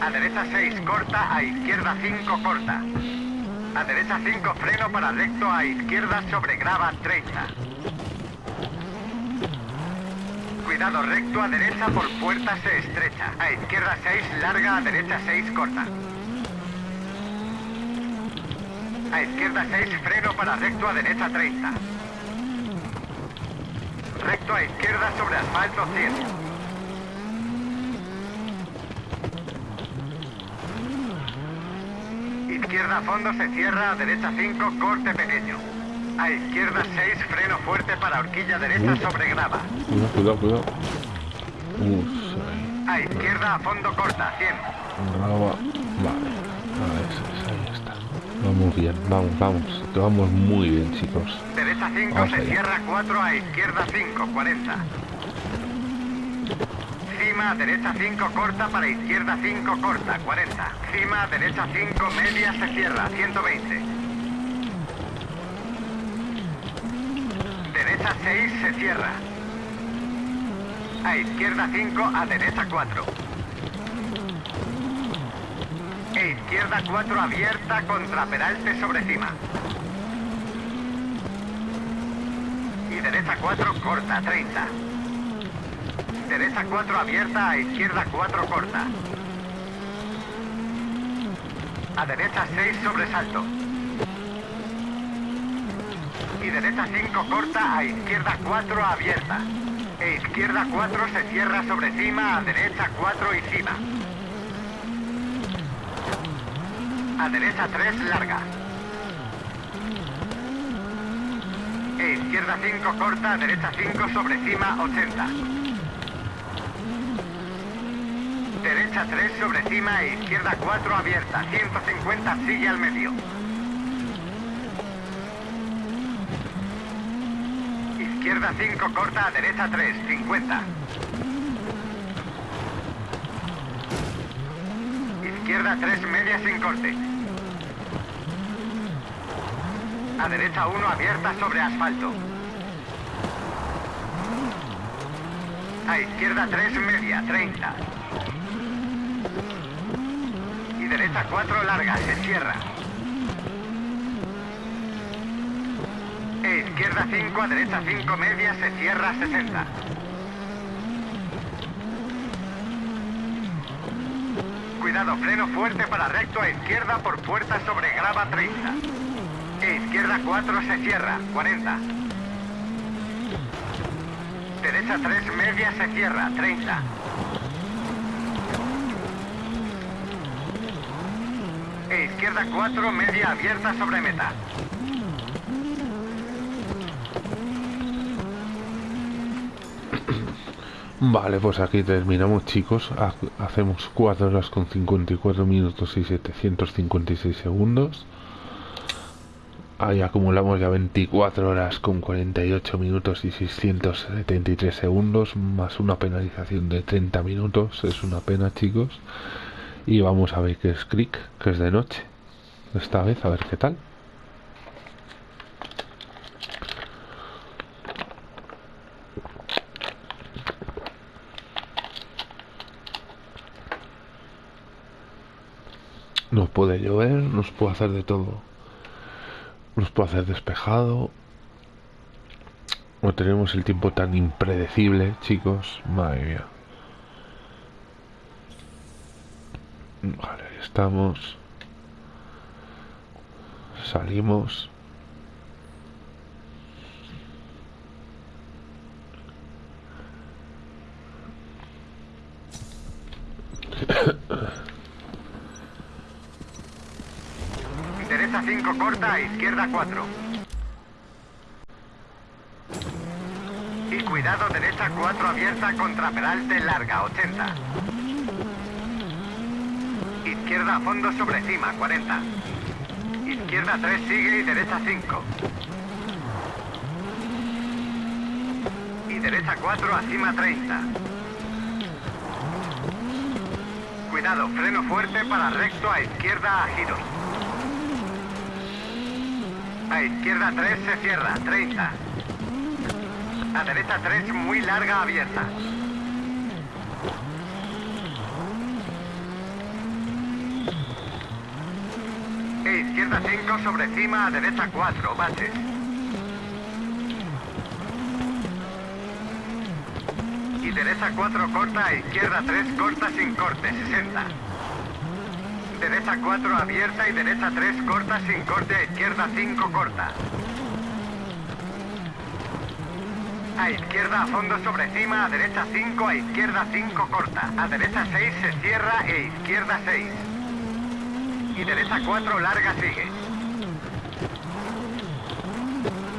A derecha 6 corta, a izquierda 5 corta. A derecha 5 freno para recto, a izquierda sobre grava 30. Cuidado recto a derecha por puerta se estrecha. A izquierda 6 larga, a derecha 6 corta. A izquierda 6 freno para recto a derecha 30. Recto a izquierda sobre asfalto 100. Izquierda a fondo se cierra, a derecha 5 corte pequeño. A izquierda 6 freno fuerte para horquilla derecha sobre grava. Cuidado, cuidado, cuidado. Uf, A izquierda a fondo corta 100. graba. Vale. A ver, ahí está. Vamos bien, vamos, vamos. Que vamos muy bien, chicos. Derecha 5 Vamos se allá. cierra 4 a izquierda 5, 40. Cima, derecha 5 corta para izquierda 5 corta, 40. Cima, derecha 5 media se cierra, 120. Derecha 6 se cierra. A izquierda 5, a derecha 4. E izquierda 4 abierta contra peralte sobre cima. Y derecha 4 corta, 30. Derecha 4 abierta, a izquierda 4 corta. A derecha 6 sobresalto. Y derecha 5 corta, a izquierda 4 abierta. E izquierda 4 se cierra sobre cima, a derecha 4 y cima. A derecha 3 larga. E izquierda 5 corta, derecha 5 sobre cima 80. Derecha 3 sobre cima e izquierda 4 abierta. 150 sigue al medio. Izquierda 5 corta, derecha 3, 50. Izquierda 3 media sin corte. A derecha 1 abierta sobre asfalto. A izquierda 3 media, 30. Y derecha 4 larga, se cierra. E izquierda 5 a derecha 5 media, se cierra 60. Cuidado, freno fuerte para recto a izquierda por puerta sobre grava 30. Izquierda 4 se cierra, 40. Derecha 3 media se cierra, 30. E izquierda 4 media abierta sobre meta. Vale, pues aquí terminamos, chicos. Ha- Hacemos 4 horas con 54 minutos y 756 segundos. Ahí acumulamos ya 24 horas con 48 minutos y 673 segundos, más una penalización de 30 minutos. Es una pena, chicos. Y vamos a ver qué es Creek, que es de noche. Esta vez, a ver qué tal. Nos puede llover, nos puede hacer de todo. Nos puede hacer despejado. No tenemos el tiempo tan impredecible, chicos. Madre mía. Vale, ahí estamos. Salimos. Derecha 5 corta, izquierda 4. Y cuidado, derecha 4 abierta contra peralte larga, 80. Izquierda a fondo sobre cima, 40. Izquierda 3 sigue y derecha 5. Y derecha 4 a cima 30. Cuidado, freno fuerte para recto a izquierda a giros. A izquierda 3 se cierra, 30. A derecha 3 muy larga abierta. E izquierda 5 sobre cima, a derecha 4, bases. Y derecha 4 corta, a izquierda 3 corta sin corte, 60. Derecha 4 abierta y derecha 3 corta sin corte, a izquierda 5 corta. A izquierda a fondo sobre cima, a derecha 5, a izquierda 5 corta. A derecha 6 se cierra e izquierda 6. Y derecha 4 larga sigue.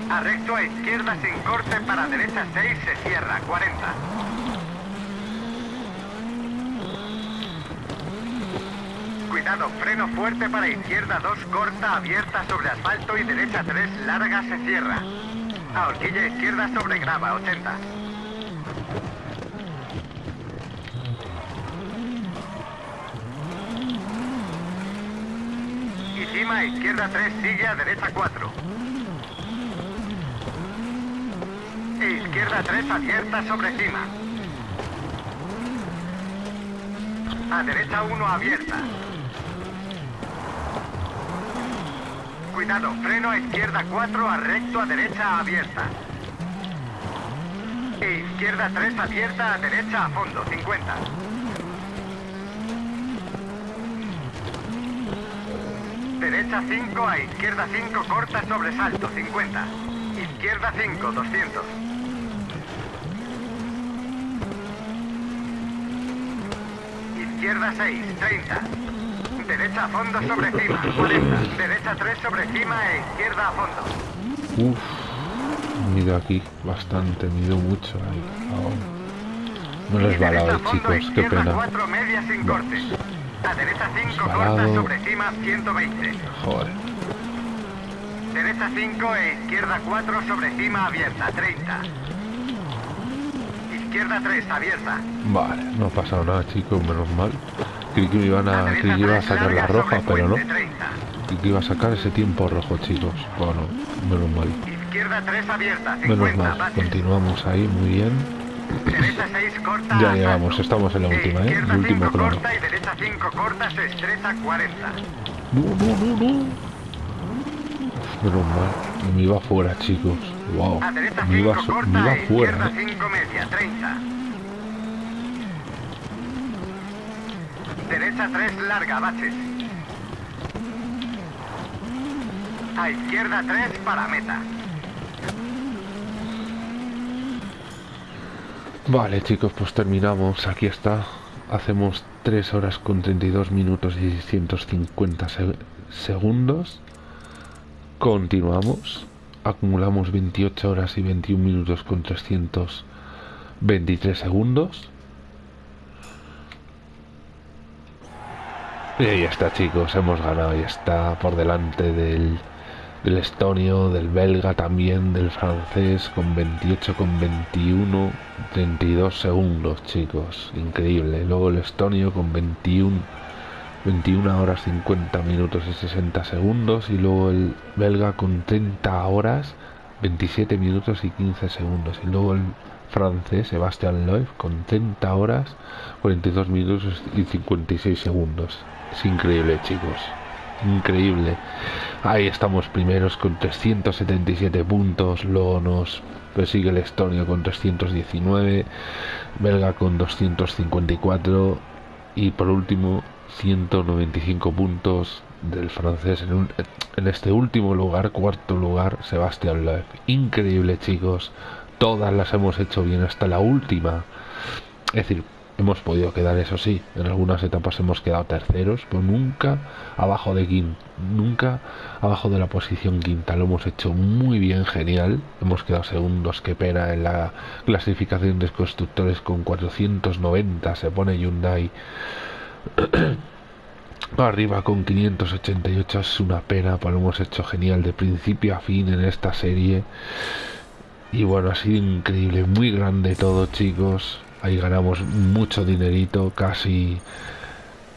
A recto a izquierda sin corte para derecha 6 se cierra, 40. Cuidado, freno fuerte para izquierda 2 corta, abierta sobre asfalto y derecha 3 larga se cierra. A horquilla izquierda sobre grava 80. Y cima izquierda 3 sigue a derecha 4. E izquierda 3 abierta sobre cima. A derecha 1 abierta. Cuidado, freno a izquierda 4, a recto a derecha abierta. E izquierda 3 abierta, a derecha a fondo, 50. Derecha 5, a izquierda 5, corta sobresalto, 50. Izquierda 5, 200. Izquierda 6, 30. Derecha a fondo sobre cima, 40. Derecha 3 sobre cima e izquierda a fondo. Uf, mido aquí bastante, mido mucho ahí. ahora. No les va a fondo, chicos, qué pena. 4, media sin corte. A derecha 5, Resbalado. corta sobre cima, 120. Joder. Derecha 5 e izquierda 4 sobre cima abierta, 30. Izquierda 3 abierta. Vale, no ha pasado nada, chicos, menos mal. Creí que me iban A que iba a 3 sacar la roja, pero no. puente, 30. Creí que iba a sacar ese tiempo rojo, chicos. Bueno, menos mal. Izquierda 3 abierta, 50. Menos mal. Continuamos ahí, muy bien. Derecha 6 corta. Ya llegamos, estamos en la última, ¿eh? El último 5 plano. corta y derecha 5 corta se estrecha 40. No, no, no, no. Mal. Me iba fuera, chicos. Wow. Me 5 iba, corta me iba fuera, izquierda ¿eh? 5 media, 30. Derecha 3 larga, baches. A izquierda 3 para meta. Vale, chicos, pues terminamos. Aquí está. Hacemos 3 horas con 32 minutos y 650 se- segundos. Continuamos. Acumulamos 28 horas y 21 minutos con 323 segundos. Y ahí está, chicos. Hemos ganado. Y está por delante del, del estonio, del belga también, del francés con 28, con 21, 32 segundos, chicos. Increíble. Luego el estonio con 21, 21 horas 50 minutos y 60 segundos. Y luego el belga con 30 horas, 27 minutos y 15 segundos. Y luego el francés, Sebastián Loeb, con 30 horas, 42 minutos y 56 segundos. Es increíble, chicos. Increíble. Ahí estamos primeros con 377 puntos. Luego nos persigue el estonio con 319. Belga con 254. Y por último, 195 puntos del francés en, un- en este último lugar, cuarto lugar, Sebastián Loeb. Increíble, chicos. Todas las hemos hecho bien hasta la última. Es decir, hemos podido quedar, eso sí, en algunas etapas hemos quedado terceros, pero nunca abajo de quinta, nunca abajo de la posición quinta. Lo hemos hecho muy bien, genial. Hemos quedado segundos, qué pena, en la clasificación de constructores con 490 se pone Hyundai. Arriba con 588 es una pena, pero hemos hecho genial de principio a fin en esta serie. Y bueno, ha sido increíble, muy grande todo, chicos. Ahí ganamos mucho dinerito, casi.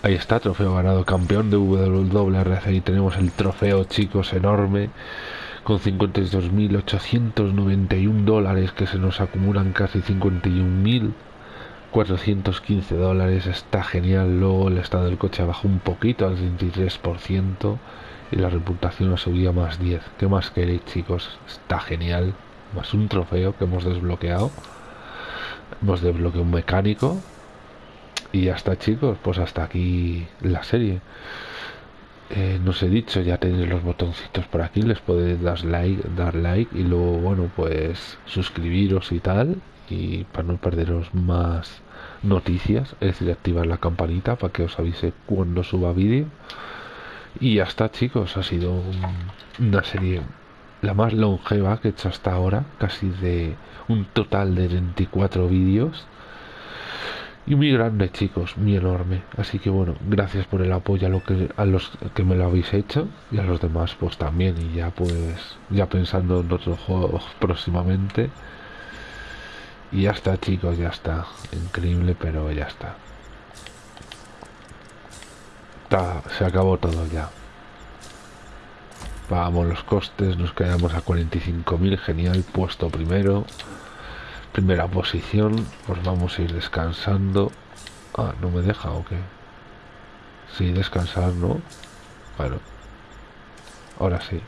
Ahí está, trofeo ganado, campeón de WRC. Y tenemos el trofeo, chicos, enorme, con 52.891 dólares que se nos acumulan casi 51.415 dólares. Está genial. Luego el estado del coche bajó un poquito al 23% y la reputación ha subido a más 10. ¿Qué más queréis, chicos? Está genial más un trofeo que hemos desbloqueado. Hemos desbloqueado un mecánico. Y ya está, chicos. Pues hasta aquí la serie. Eh, no he dicho, ya tenéis los botoncitos por aquí. Les podéis dar like, dar like. Y luego, bueno, pues suscribiros y tal. Y para no perderos más noticias. Es decir, activar la campanita para que os avise cuando suba vídeo. Y ya está, chicos. Ha sido un- una serie la más longeva que he hecho hasta ahora, casi de un total de 24 vídeos. y muy grande chicos muy enorme así que bueno gracias por el apoyo a, lo que, a los que me lo habéis hecho y a los demás pues también y ya pues ya pensando en otros juegos próximamente y ya está chicos ya está. Increíble pero ya está. Se acabó todo ya. Pagamos los costes nos quedamos a 45.000 genial puesto primero. Primera posición pues vamos a ir descansando. Ah no me deja o qué sí descansar no bueno ahora sí.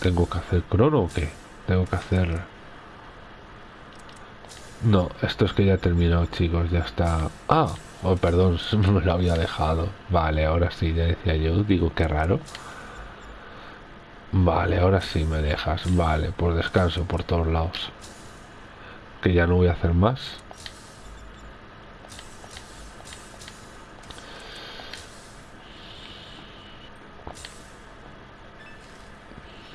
Tengo que hacer crono o qué tengo que hacer no esto es que ya he terminado chicos ya está ah oh, perdón me lo había dejado vale ahora sí ya decía yo digo qué raro Vale, ahora sí me dejas. Vale, por descanso por todos lados. Que ya no voy a hacer más.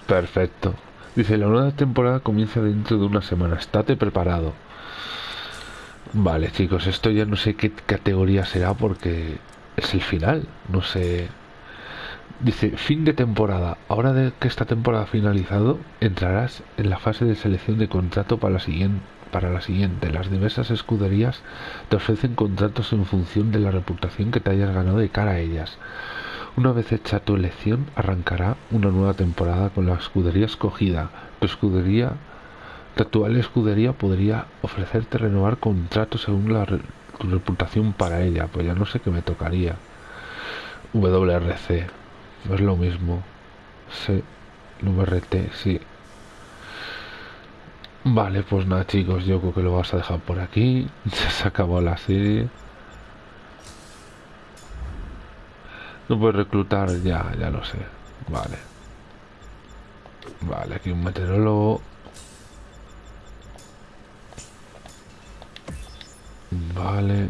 Perfecto. Dice, la nueva temporada comienza dentro de una semana. Estate preparado. Vale, chicos, esto ya no sé qué categoría será porque es el final. No sé Dice, fin de temporada. Ahora que esta temporada ha finalizado, entrarás en la fase de selección de contrato para la siguiente. Para la siguiente, las diversas escuderías te ofrecen contratos en función de la reputación que te hayas ganado de cara a ellas. Una vez hecha tu elección, arrancará una nueva temporada con la escudería escogida. Tu escudería, tu actual escudería podría ofrecerte renovar contratos según la tu reputación para ella. Pues ya no sé qué me tocaría. WRC no es lo mismo. Sí, VRT, sí. Vale, pues nada chicos, yo creo que lo vas a dejar por aquí. Se acabó la serie. No puedes reclutar, ya, ya lo sé. Vale. Vale, aquí un meteorólogo. Vale.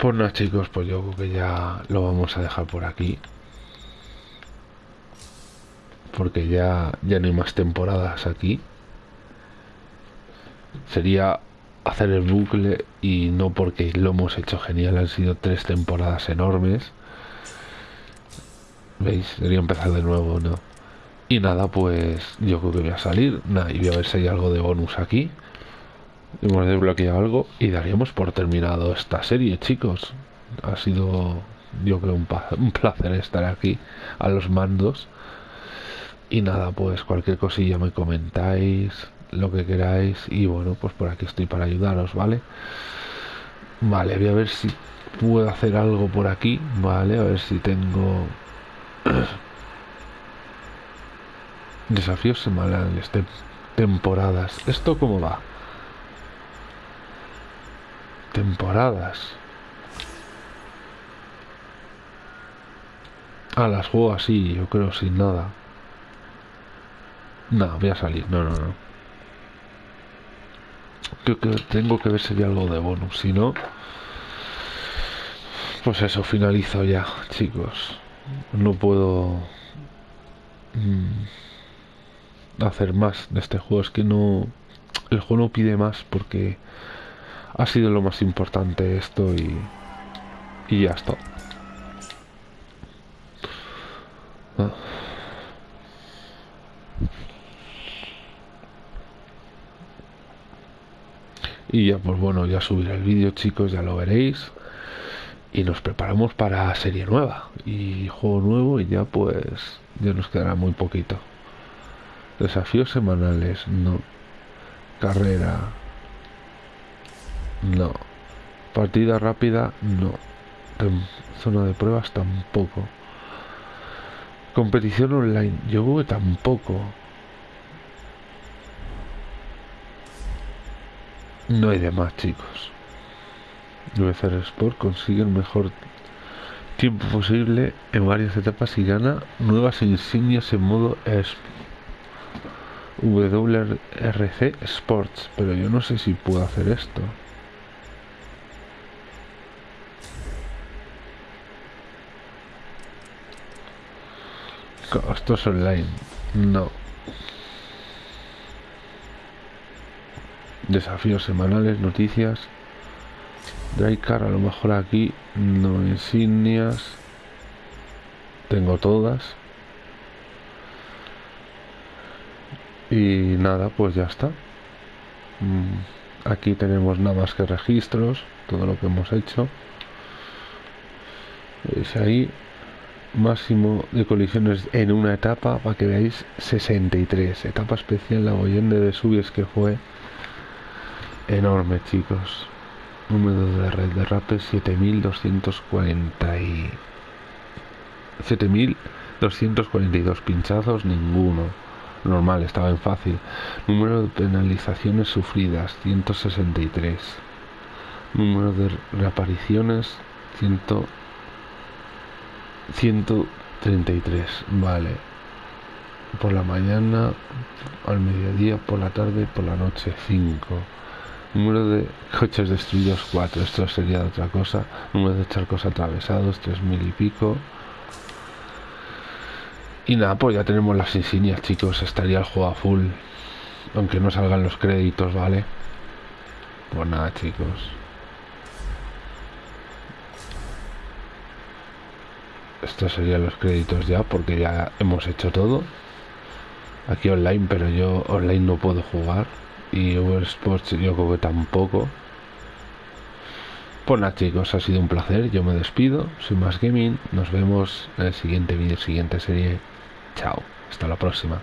Pues nada chicos, pues yo creo que ya lo vamos a dejar por aquí. Porque ya, ya no hay más temporadas aquí. Sería hacer el bucle y no porque lo hemos hecho genial, han sido tres temporadas enormes. ¿Veis? Sería empezar de nuevo, ¿no? Y nada, pues yo creo que voy a salir. Nada, y voy a ver si hay algo de bonus aquí hemos desbloqueado algo y daríamos por terminado esta serie chicos ha sido yo creo un, un, placer estar aquí a los mandos y nada pues cualquier cosilla me comentáis lo que queráis y bueno pues por aquí estoy para ayudaros vale vale voy a ver si puedo hacer algo por aquí vale a ver si tengo desafíos semanales temporadas esto cómo va temporadas. Ah, las juego así, yo creo, sin nada. No, voy a salir, no, no, no. Creo que tengo que ver si hay algo de bonus, si no... Pues eso, finalizo ya, chicos. No puedo... Mm, hacer más de este juego, es que no... El juego no pide más porque ha sido lo más importante esto y, y ya está. Ah. Y ya pues bueno, ya subiré el vídeo chicos, ya lo veréis. Y nos preparamos para serie nueva y juego nuevo y ya pues ya nos quedará muy poquito. Desafíos semanales, no. Carrera, no. Partida rápida, no. Zona de pruebas tampoco. Competición online, yo creo que tampoco. No hay de más, chicos. hacer Sport consigue el mejor tiempo posible en varias etapas y gana nuevas insignias en modo WRC Sports, pero yo no sé si puedo hacer esto. Esto es online. No. Desafíos semanales, noticias. Drycar, a lo mejor aquí no insignias. Tengo todas. Y nada, pues ya está. Mm, aquí tenemos nada más que registros, todo lo que hemos hecho. Es ahí máximo de colisiones en una etapa para que veáis 63 etapa especial la Boyende de Subies que fue enorme chicos. Número de red de rapes 7240 y 7242 pinchazos ninguno. Normal estaba en fácil. Número de penalizaciones sufridas 163 número de reapariciones 100 133, vale. Por la mañana, al mediodía, por la tarde, por la noche 5. Número de coches destruidos 4, esto sería otra cosa. Número de charcos atravesados 3000 y pico. Y nada, pues ya tenemos las insignias, chicos. Estaría el juego a full. Aunque no salgan los créditos, ¿vale? Pues nada, chicos. estos serían los créditos ya porque ya hemos hecho todo aquí online pero yo online no puedo jugar y Sports yo creo que tampoco. Pues nada chicos ha sido un placer yo me despido soy más gaming nos vemos en el siguiente vídeo siguiente serie. Chao hasta la próxima